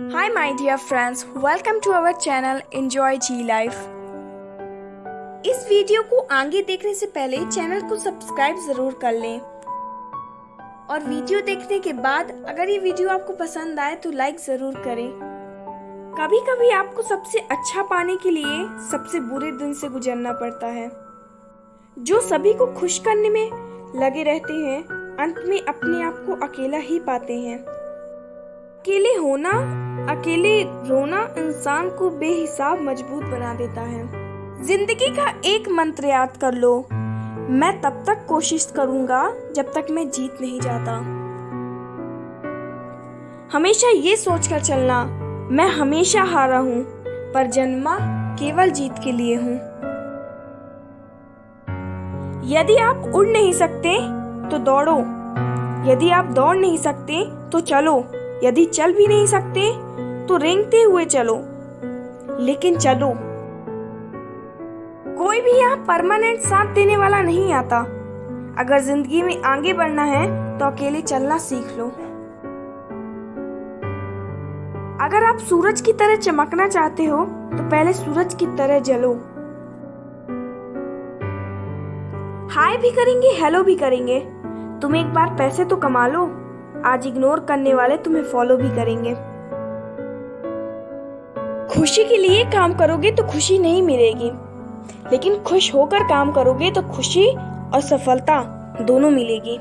Hi, my dear friends, welcome to our channel Enjoy G Life. इस video को आगे देखने से पहले चैनल को सब्सक्राइब ज़रूर कर लें। और वीडियो देखने के बाद अगर ये वीडियो आपको पसंद आए तो लाइक ज़रूर करें। कभी कभी आपको सबसे अच्छा पाने के लिए सबसे बुरे दिन से गुजरना पड़ता है। जो सभी को खुश करने में लगे रहते हैं अंत में अपने आप को अकेला ही पाते हैं। अकेले होना अकेले रोना इंसान को बेहिसाब मज़बूत बना देता है। ज़िंदगी का एक मंत्र याद कर लो। मैं तब तक कोशिश करूँगा जब तक मैं जीत नहीं जाता। हमेशा ये सोचकर चलना, मैं हमेशा हारा हूँ, पर जन्मा केवल जीत के लिए हूँ। यदि आप उड़ नहीं सकते तो दौड़ो। यदि आप दौड़ नहीं सकते तो चलो। यदि चल भी नहीं सकते तो रेंगते हुए चलो। लेकिन चलो। कोई भी यहाँ परमानेंट साथ देने वाला नहीं आता। अगर ज़िंदगी में आगे बढ़ना है तो अकेले चलना सीख लो। अगर आप सूरज की तरह चमकना चाहते हो तो पहले सूरज की तरह जलो। हाय भी करेंगे हेलो भी करेंगे। तुम एक बार पैसे तो कमा लो। आज इग्नोर करने वाले तुम्हें फॉलो भी करेंगे। खुशी के लिए काम करोगे तो खुशी नहीं मिलेगी। लेकिन खुश होकर काम करोगे तो खुशी और सफलता दोनों मिलेगी।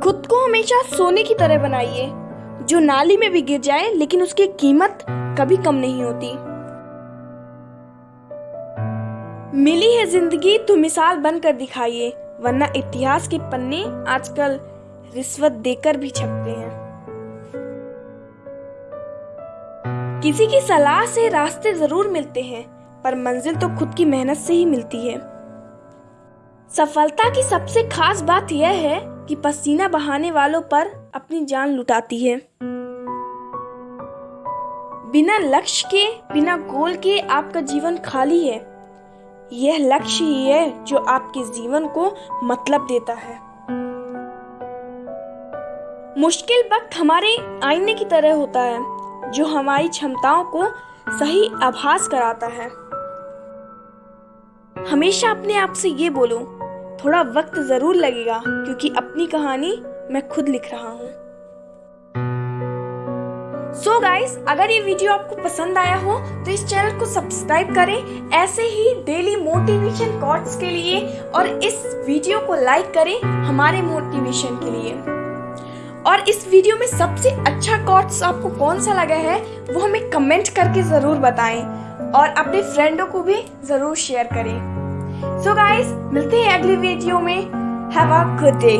खुद को हमेशा सोने की तरह बनाइए, जो नाली में भी गिर जाए, लेकिन उसकी कीमत कभी कम नहीं होती। मिली है ज़िंदगी तो मिसाल बनकर दिखाइए, वरना इतिहास के पन्ने आजकल रिश्वत देकर भी छपते हैं। किसी की सलाह से रास्ते ज़रूर मिलते हैं, पर मंजिल तो खुद की मेहनत से ही मिलती है। सफलता की सबसे खास बात यह है कि पसीना बहाने वालों पर अपनी जान लुटाती है। बिना लक्ष्य के, बिना गोल के आपका जीवन खाली है। यह लक्ष्य ही है जो आपके जीवन को मतलब देता है। मुश्किल वक्त हमारे आईने की तरह होता है। जो हमारी क्षमताओं को सही आभास कराता है। हमेशा अपने आप से ये बोलो, थोड़ा वक्त ज़रूर लगेगा, क्योंकि अपनी कहानी मैं खुद लिख रहा हूँ। सो so गाइस अगर ये वीडियो आपको पसंद आया हो तो इस चैनल को सब्सक्राइब करें, ऐसे ही डेली मोटिवेशन कोट्स के लिए, और इस वीडियो को लाइक करें हमारे मोटिवेशन के लिए। और इस वीडियो में सबसे अच्छा कॉर्ड्स आपको कौन सा लगा है, वो हमें कमेंट करके ज़रूर बताएँ और अपने फ्रेंडों को भी ज़रूर शेयर करें। सो so गाइस मिलते हैं अगली वीडियो में। Have a good day